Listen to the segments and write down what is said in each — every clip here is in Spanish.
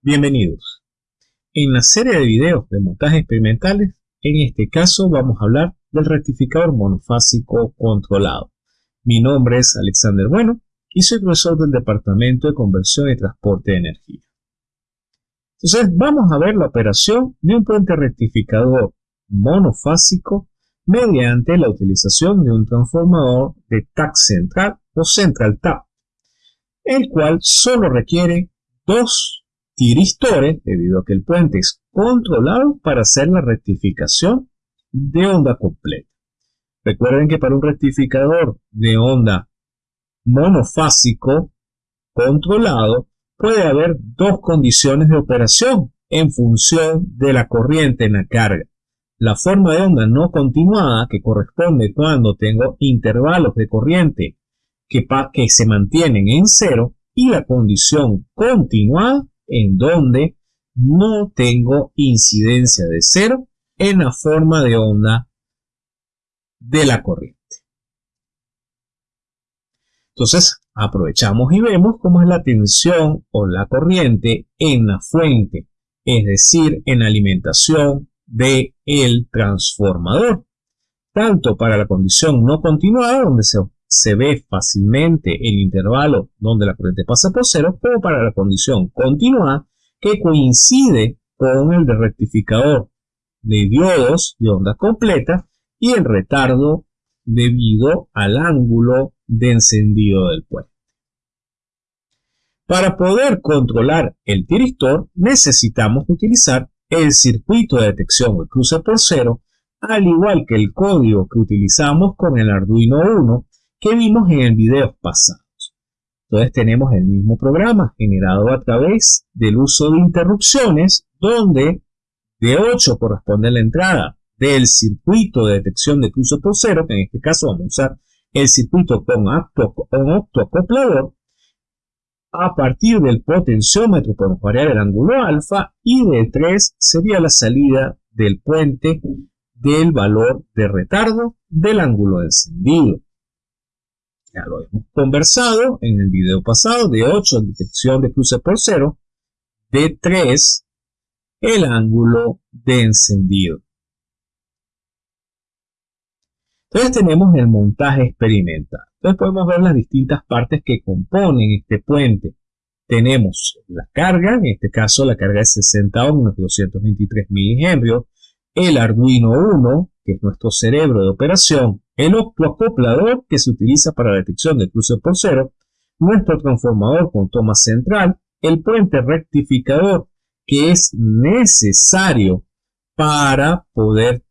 Bienvenidos. En la serie de videos de montaje experimentales, en este caso vamos a hablar del rectificador monofásico controlado. Mi nombre es Alexander Bueno y soy profesor del Departamento de Conversión y Transporte de Energía. Entonces vamos a ver la operación de un puente rectificador monofásico mediante la utilización de un transformador de TAC central o central TAP, el cual solo requiere dos tiristores, debido a que el puente es controlado para hacer la rectificación de onda completa. Recuerden que para un rectificador de onda monofásico controlado puede haber dos condiciones de operación en función de la corriente en la carga. La forma de onda no continuada, que corresponde cuando tengo intervalos de corriente que, que se mantienen en cero, y la condición continuada, en donde no tengo incidencia de cero en la forma de onda de la corriente. Entonces, aprovechamos y vemos cómo es la tensión o la corriente en la fuente, es decir, en la alimentación del el transformador, tanto para la condición no continuada, donde se se ve fácilmente el intervalo donde la corriente pasa por cero, como para la condición continuada que coincide con el de rectificador de diodos de onda completa y el retardo debido al ángulo de encendido del puente. Para poder controlar el tiristor necesitamos utilizar el circuito de detección de cruce por cero, al igual que el código que utilizamos con el Arduino 1 que vimos en el video pasado. Entonces tenemos el mismo programa generado a través del uso de interrupciones, donde de 8 corresponde la entrada del circuito de detección de cruce por cero, que en este caso vamos a usar el circuito con, octoacoplador, a partir del potenciómetro podemos variar el ángulo alfa y de 3 sería la salida del puente del valor de retardo del ángulo encendido. Ya lo hemos conversado en el video pasado, de 8 detección de cruce por cero, de 3 el ángulo de encendido. Entonces tenemos el montaje experimental. Entonces podemos ver las distintas partes que componen este puente. Tenemos la carga, en este caso la carga de 60 ohms, 223 milihenrios, el Arduino 1, que es nuestro cerebro de operación, el optoacoplador que se utiliza para la detección de cruce por cero, nuestro transformador con toma central, el puente rectificador que es necesario para poder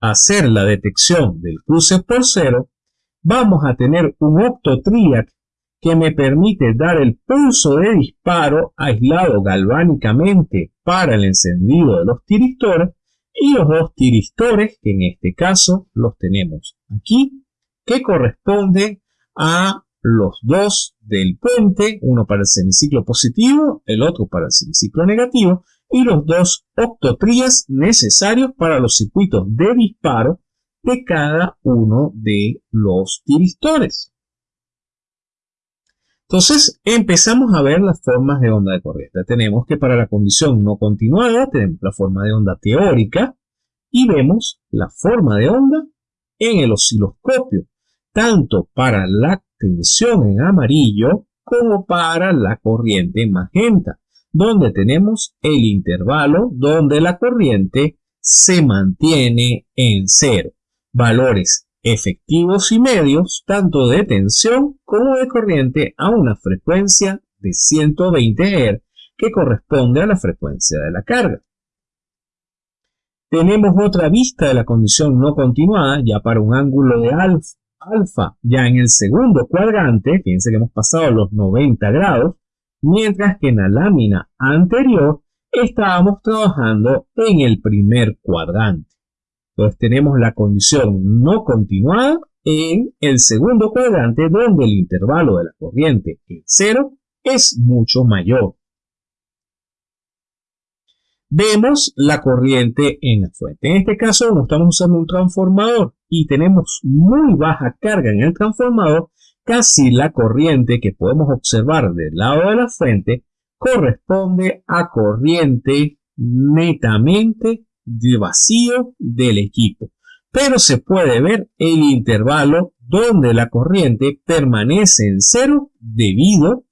hacer la detección del cruce por cero, vamos a tener un optotriac que me permite dar el pulso de disparo aislado galvánicamente para el encendido de los tiristores y los dos tiristores, que en este caso los tenemos aquí, que corresponden a los dos del puente, uno para el semiciclo positivo, el otro para el semiciclo negativo, y los dos octotrías necesarios para los circuitos de disparo de cada uno de los tiristores. Entonces empezamos a ver las formas de onda de corriente. Tenemos que para la condición no continuada tenemos la forma de onda teórica y vemos la forma de onda en el osciloscopio, tanto para la tensión en amarillo como para la corriente en magenta, donde tenemos el intervalo donde la corriente se mantiene en cero. Valores efectivos y medios tanto de tensión como de corriente a una frecuencia de 120 Hz que corresponde a la frecuencia de la carga. Tenemos otra vista de la condición no continuada ya para un ángulo de alfa, ya en el segundo cuadrante, fíjense que hemos pasado los 90 grados, mientras que en la lámina anterior estábamos trabajando en el primer cuadrante. Entonces tenemos la condición no continuada en el segundo cuadrante donde el intervalo de la corriente en cero es mucho mayor. Vemos la corriente en la fuente. En este caso, como estamos usando un transformador y tenemos muy baja carga en el transformador, casi la corriente que podemos observar del lado de la fuente corresponde a corriente netamente de vacío del equipo. Pero se puede ver el intervalo donde la corriente permanece en cero debido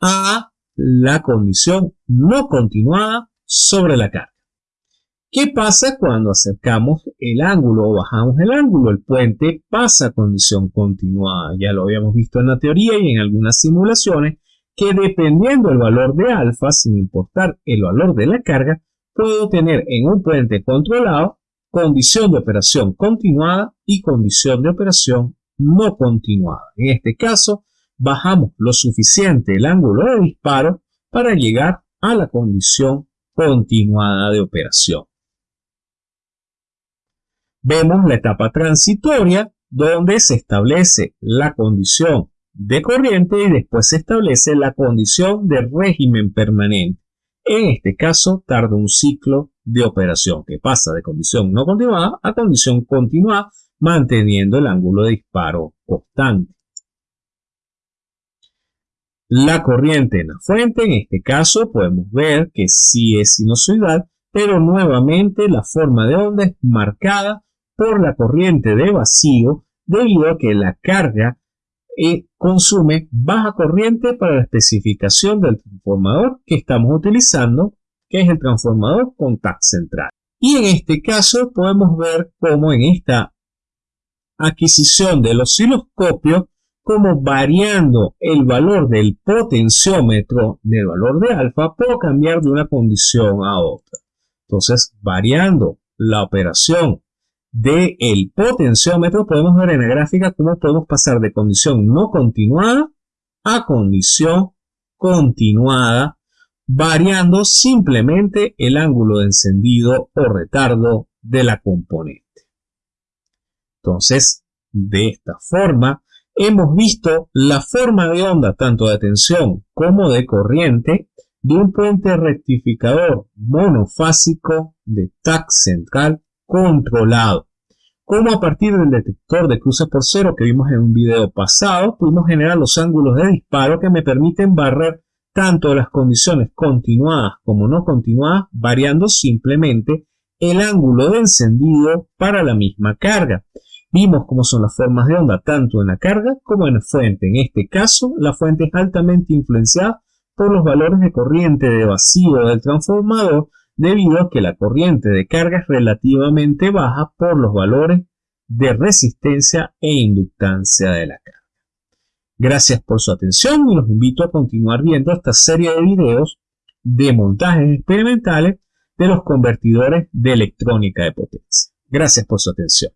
a la condición no continuada sobre la carga. ¿Qué pasa cuando acercamos el ángulo o bajamos el ángulo? El puente pasa a condición continuada. Ya lo habíamos visto en la teoría y en algunas simulaciones que dependiendo del valor de alfa, sin importar el valor de la carga, puedo tener en un puente controlado condición de operación continuada y condición de operación no continuada. En este caso, bajamos lo suficiente el ángulo de disparo para llegar a la condición continuada de operación. Vemos la etapa transitoria donde se establece la condición de corriente y después se establece la condición de régimen permanente. En este caso tarda un ciclo de operación que pasa de condición no continuada a condición continuada manteniendo el ángulo de disparo constante. La corriente en la fuente, en este caso podemos ver que sí es sinusoidal, pero nuevamente la forma de onda es marcada por la corriente de vacío debido a que la carga eh, consume baja corriente para la especificación del transformador que estamos utilizando, que es el transformador contact central. Y en este caso podemos ver cómo en esta adquisición del osciloscopio, como variando el valor del potenciómetro del valor de alfa, puedo cambiar de una condición a otra. Entonces, variando la operación del el potenciómetro, podemos ver en la gráfica cómo podemos pasar de condición no continuada a condición continuada, variando simplemente el ángulo de encendido o retardo de la componente. Entonces, de esta forma, hemos visto la forma de onda tanto de tensión como de corriente de un puente rectificador monofásico de TAC central controlado. Como a partir del detector de cruces por cero que vimos en un video pasado, pudimos generar los ángulos de disparo que me permiten barrer tanto las condiciones continuadas como no continuadas, variando simplemente el ángulo de encendido para la misma carga. Vimos cómo son las formas de onda tanto en la carga como en la fuente. En este caso, la fuente es altamente influenciada por los valores de corriente de vacío del transformador debido a que la corriente de carga es relativamente baja por los valores de resistencia e inductancia de la carga. Gracias por su atención y los invito a continuar viendo esta serie de videos de montajes experimentales de los convertidores de electrónica de potencia. Gracias por su atención.